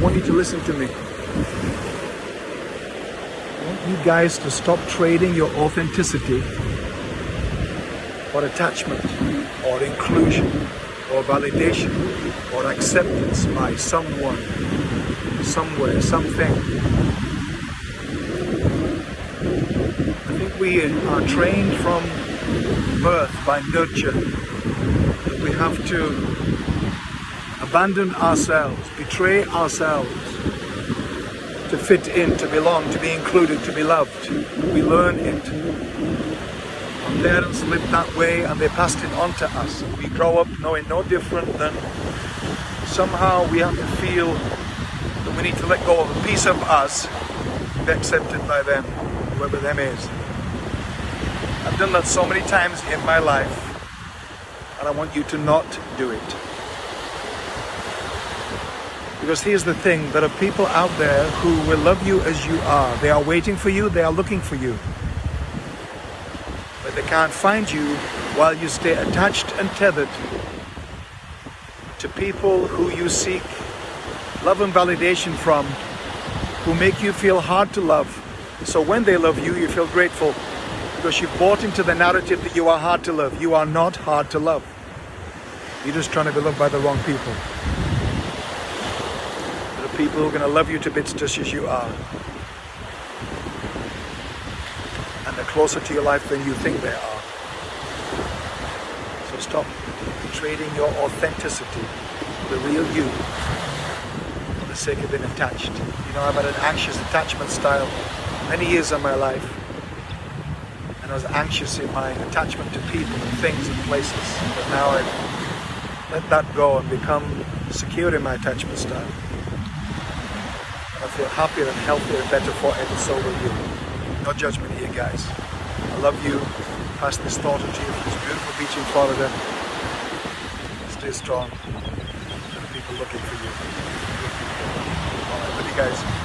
listen to me. I want you guys to stop trading your authenticity for attachment or inclusion or validation or acceptance by someone, somewhere, something. I think we are trained from birth by nurture we have to abandon ourselves, betray ourselves to fit in, to belong, to be included, to be loved. We learn it. Our parents lived that way and they passed it on to us. We grow up knowing no different than somehow we have to feel that we need to let go of a piece of us to be accepted by them, whoever them is. I've done that so many times in my life and I want you to not do it. Because here's the thing, there are people out there who will love you as you are. They are waiting for you, they are looking for you. But they can't find you while you stay attached and tethered to people who you seek love and validation from, who make you feel hard to love. So when they love you, you feel grateful because you've bought into the narrative that you are hard to love. You are not hard to love. You're just trying to be loved by the wrong people people who are going to love you to bits just as you are. And they're closer to your life than you think they are. So stop trading your authenticity, the real you, for the sake of being attached. You know, I've had an anxious attachment style many years of my life. And I was anxious in my attachment to people and things and places. But now I've let that go and become secure in my attachment style. I feel happier and healthier and better for it, and so will you. No judgment here, guys. I love you. Pass this thought on to you this beautiful beach in Florida. Stay strong. People looking for you. Alright, love you guys.